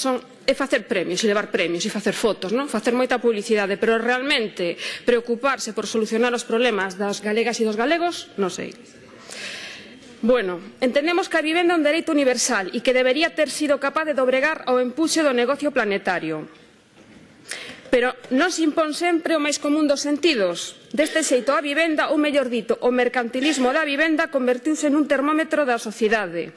son é facer premios, e levar premios, e facer fotos, non? facer moita publicidade, pero realmente preocuparse por solucionar os problemas das galegas e dos galegos, non sei. Bueno, entendemos que a vivenda é un dereito universal e que debería ter sido capaz de dobregar ao empuxe do negocio planetario. Pero non se impón sempre o máis común dos sentidos. Deste xeito, a vivenda, ou mellor dito, o mercantilismo da vivenda convertiuse nun termómetro da sociedade,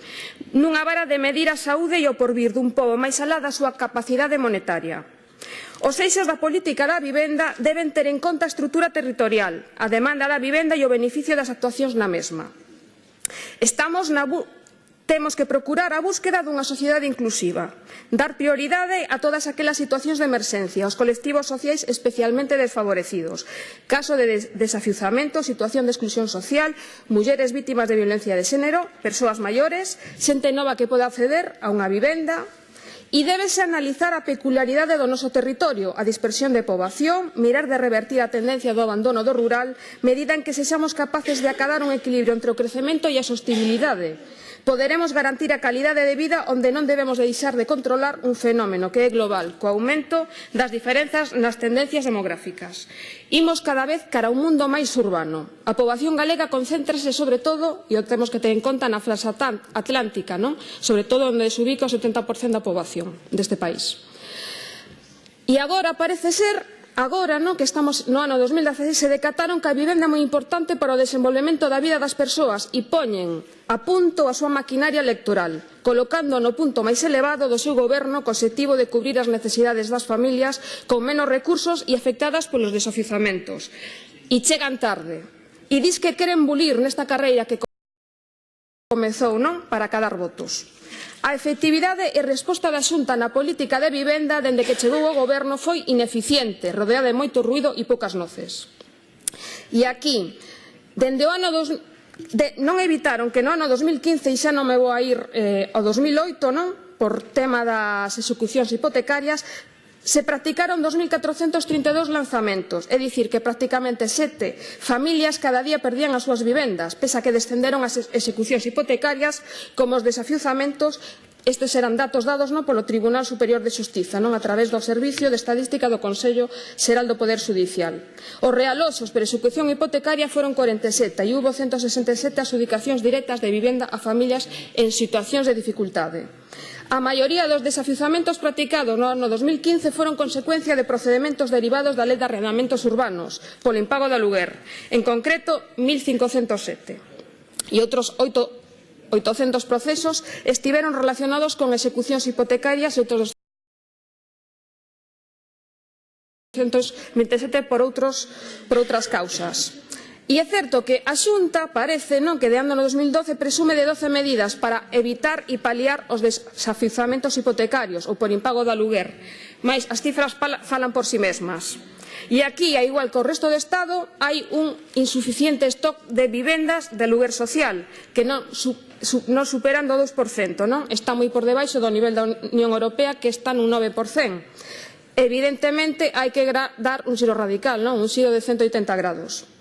nunha vara de medir a saúde e o porvir dun pobo máis alá da súa capacidade monetaria. Os eixos da política da vivenda deben ter en conta a estrutura territorial, a demanda da vivenda e o beneficio das actuacións na mesma. Estamos na, Temos que procurar a búsqueda dunha sociedade inclusiva, dar prioridade a todas aquelas situacións de emerxencia, aos colectivos sociais especialmente desfavorecidos, caso de des desafiuzamento, situación de exclusión social, mulleres vítimas de violencia de xénero, persoas maiores, xente nova que poda acceder a unha vivenda, E débese analizar a peculiaridade do noso territorio, a dispersión de poboación, mirar de revertir a tendencia do abandono do rural, medida en que sexamos capaces de acadar un equilibrio entre o crecemento e a sostibilidade poderemos garantir a calidade de vida onde non debemos deixar de controlar un fenómeno que é global, co aumento das diferenzas nas tendencias demográficas. Imos cada vez cara a un mundo máis urbano. A poboación galega concéntrase sobre todo, e o temos que ter en conta na frasa atlántica, non? sobre todo onde se ubica o 70% da poboación deste país. E agora parece ser Agora, no que estamos no ano 2016, se decataron que a vivenda é moi importante para o desenvolvemento da vida das persoas e poñen a punto a súa maquinaria electoral, colocando no punto máis elevado do seu goberno co objetivo de cubrir as necesidades das familias con menos recursos e afectadas polos desofizamentos. E chegan tarde. E dis que queren bulir nesta carreira que comezou, non?, para cadar votos. A efectividade e resposta da Xunta na política de vivenda dende que chegou o goberno foi ineficiente, rodeada de moito ruido e poucas noces. E aquí, dende o ano dos, de, non evitaron que no ano 2015, e xa non me vou a ir eh, ao 2008, non? por tema das execucións hipotecarias, se practicaron 2.432 lanzamentos, é dicir, que prácticamente sete familias cada día perdían as súas vivendas, pese a que descenderon as execucións hipotecarias como os desafiuzamentos Estes eran datos dados non polo Tribunal Superior de Xustiza, non a través do Servicio de Estadística do Consello Xeral do Poder Judicial. Os realosos por execución hipotecaria foron 47 e hubo 167 adjudicacións directas de vivenda a familias en situacións de dificultade. A maioría dos desafiuzamentos practicados no ano 2015 foron consecuencia de procedementos derivados da Lei de Arrendamentos Urbanos polo impago de aluguer, en concreto 1507. E outros 8, 800 procesos estiveron relacionados con execucións hipotecarias e outros 227 por, outros, por outras causas. E é certo que a Xunta parece non que de ano no 2012 presume de 12 medidas para evitar e paliar os desafizamentos hipotecarios ou por impago do aluguer, mas as cifras falan por si sí mesmas. E aquí, a igual que o resto do Estado, hai un insuficiente stock de vivendas de aluguer social, que non, su, su, non superan do 2%, non? está moi por debaixo do nivel da Unión Europea, que está nun 9%. Evidentemente, hai que dar un xiro radical, non? un xiro de 180 grados.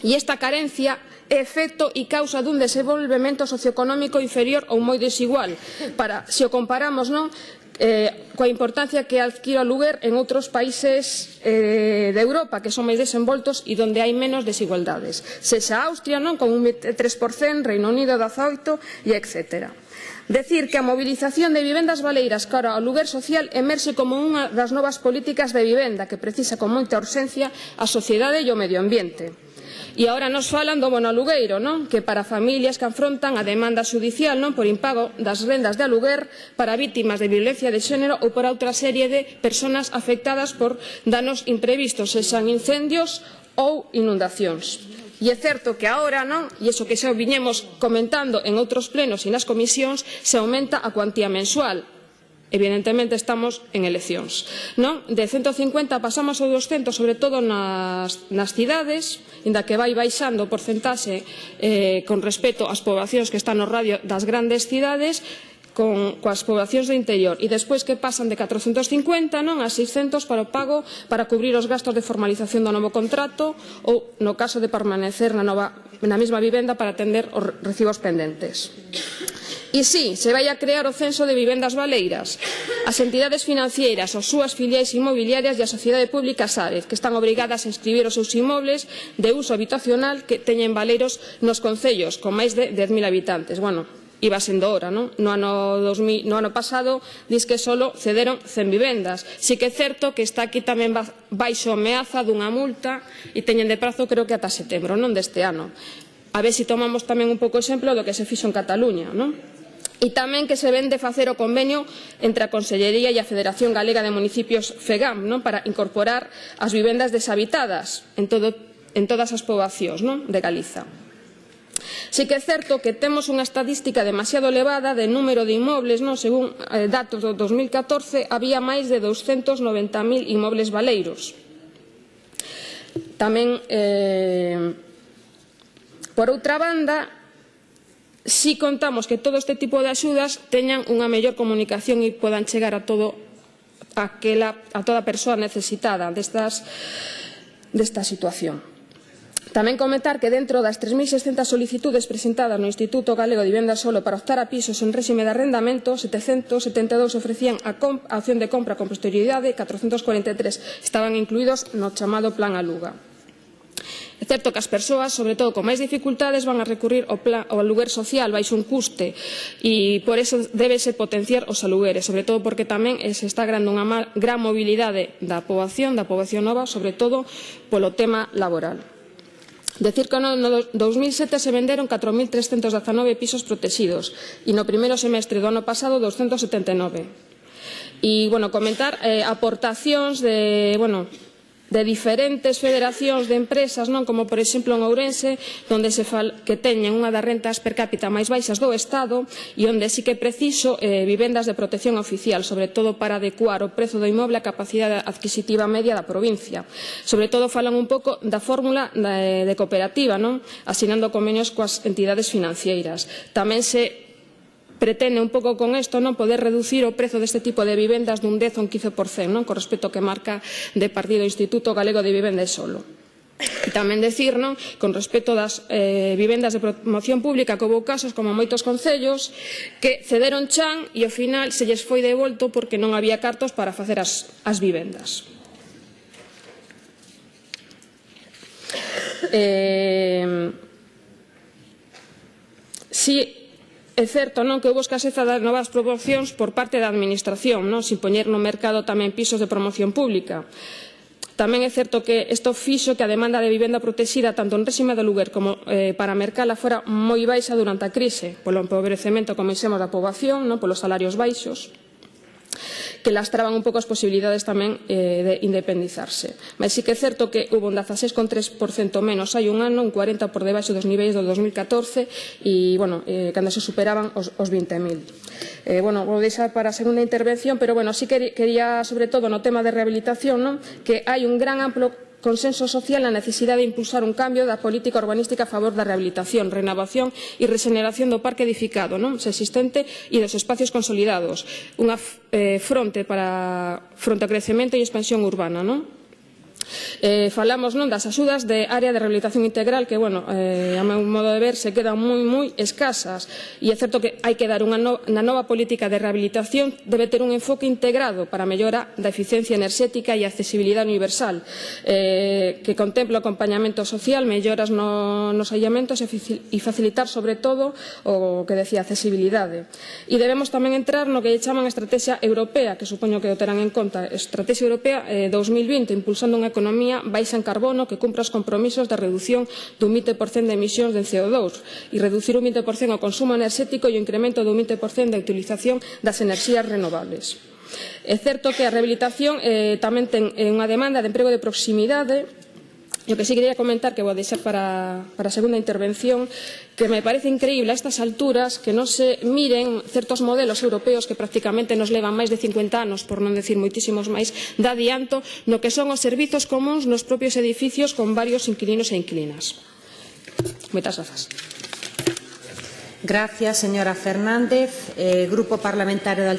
E esta carencia é efecto e causa dun desenvolvemento socioeconómico inferior ou moi desigual, para, se o comparamos non, eh, coa importancia que adquira o lugar en outros países eh, de Europa que son máis desenvoltos e onde hai menos desigualdades. Sexa Austria non con un 3%, Reino Unido 18 e etcétera. Decir que a mobilización de vivendas valeiras cara ao lugar social emerxe como unha das novas políticas de vivenda que precisa con moita urxencia a sociedade e o medio ambiente. E agora nos falan do monolugueiro, non? que para familias que afrontan a demanda judicial non por impago das rendas de aluguer para vítimas de violencia de xénero ou por outra serie de persoas afectadas por danos imprevistos, sexan incendios ou inundacións. E é certo que agora, non? E iso que xa viñemos comentando en outros plenos e nas comisións, se aumenta a cuantía mensual Evidentemente estamos en eleccións. Non? De 150 pasamos ao 200, sobre todo nas, nas cidades, inda que vai baixando o porcentaxe eh, con respecto ás poboacións que están no radio das grandes cidades, con, coas poboacións do interior e despois que pasan de 450 non a 600 para o pago para cubrir os gastos de formalización do novo contrato ou no caso de permanecer na, nova, na mesma vivenda para atender os recibos pendentes. E si, se vai a crear o Censo de Vivendas Baleiras. As entidades financieras, as súas filiais inmobiliarias e a sociedade pública sabe que están obrigadas a inscribir os seus inmobles de uso habitacional que teñen baleiros nos concellos con máis de 10.000 habitantes. Bueno, iba sendo hora, non? No ano, 2000, no ano pasado diz que solo cederon 100 vivendas. Si que é certo que está aquí tamén baixo ameaza dunha multa e teñen de prazo creo que ata setembro, non deste ano. A ver se si tomamos tamén un pouco exemplo do que se fixo en Cataluña, non? e tamén que se vende facer o convenio entre a Consellería e a Federación Galega de Municipios FEGAM non? para incorporar as vivendas deshabitadas en, todo, en todas as poboacións non? de Galiza. Si que é certo que temos unha estadística demasiado elevada de número de inmobles, non? según eh, datos do 2014 había máis de 290.000 inmobles baleiros. Tamén, eh, por outra banda, si contamos que todo este tipo de axudas teñan unha mellor comunicación e podan chegar a todo aquela, a toda persoa necesitada destas, desta situación. Tamén comentar que dentro das 3.600 solicitudes presentadas no Instituto Galego de Vivenda Solo para optar a pisos en réxime de arrendamento, 772 ofrecían a, a opción de compra con posterioridade e 443 estaban incluídos no chamado Plan Aluga. É Certo que as persoas, sobre todo con máis dificultades, van a recurrir ao, plan, ao aluguer social baixo un custe e por eso débese potenciar os alugueres, sobre todo porque tamén eh, se está grande unha gran mobilidade da poboación, da poboación nova, sobre todo polo tema laboral. Decir que no 2007 se venderon 4.319 pisos protegidos e no primeiro semestre do ano pasado 279. E, bueno, comentar eh, aportacións de, bueno, de diferentes federacións de empresas, non como por exemplo en Ourense, onde se fal, que teñen unha das rentas per cápita máis baixas do Estado e onde sí que é preciso eh, vivendas de protección oficial, sobre todo para adecuar o prezo do inmoble á capacidade adquisitiva media da provincia. Sobre todo falan un pouco da fórmula de, de cooperativa, non? asinando convenios coas entidades financeiras. Tamén se pretende un pouco con isto non poder reducir o prezo deste tipo de vivendas dun 10 ou un 15% non? con respecto ao que marca de partido Instituto Galego de Vivenda e Solo. E tamén decir, non, con respecto das eh, vivendas de promoción pública que houve casos como moitos concellos que cederon chan e ao final se lles foi devolto porque non había cartos para facer as, as vivendas. Eh, si É certo non que houve escaseza das novas promocións por parte da Administración, non? sin poñer no mercado tamén pisos de promoción pública. Tamén é certo que isto fixo que a demanda de vivenda protexida tanto en réxime de lugar como eh, para mercala fora moi baixa durante a crise, polo empobrecemento, como dixemos, da poboación, non? polos salarios baixos que lastraban un pouco as posibilidades tamén eh, de independizarse. Mas sí que é certo que hubo un 16,3% menos hai un ano, un 40% por debaixo dos niveis do 2014 e, bueno, eh, cando se superaban os, os 20.000. Eh, bueno, vou deixar para a segunda intervención, pero, bueno, sí que quería, sobre todo, no tema de rehabilitación, non? que hai un gran amplo consenso social na necesidade de impulsar un cambio da política urbanística a favor da rehabilitación, renovación e regeneración do parque edificado non se existente e dos espacios consolidados, unha eh, fronte para fronte ao crecemento e expansión urbana. Non? Eh, falamos non das axudas de área de rehabilitación integral que, bueno, eh, a meu modo de ver, se quedan moi, moi escasas. E é certo que hai que dar unha no, na nova política de rehabilitación debe ter un enfoque integrado para a mellora da eficiencia enerxética e a accesibilidade universal, eh, que contempla o acompañamento social, melloras no, nos allamentos e facilitar, sobre todo, o que decía, accesibilidade. E debemos tamén entrar no que chaman Estrategia Europea, que supoño que o terán en conta, Estrategia Europea eh, 2020, impulsando unha economía economía baixa en carbono que cumpra os compromisos da reducción dun 20% de emisións de CO2 e reducir un 20% o consumo enerxético e o incremento dun 20% da utilización das enerxías renovables. É certo que a rehabilitación eh, tamén ten unha demanda de emprego de proximidade O que sí quería comentar, que vou deixar para, para a segunda intervención, que me parece increíble a estas alturas que non se miren certos modelos europeos que prácticamente nos levan máis de 50 anos, por non decir moitísimos máis, de adianto no que son os servizos comuns nos propios edificios con varios inquilinos e inquilinas. Moitas grazas. Gracias, señora Fernández. Eh, Grupo Parlamentario de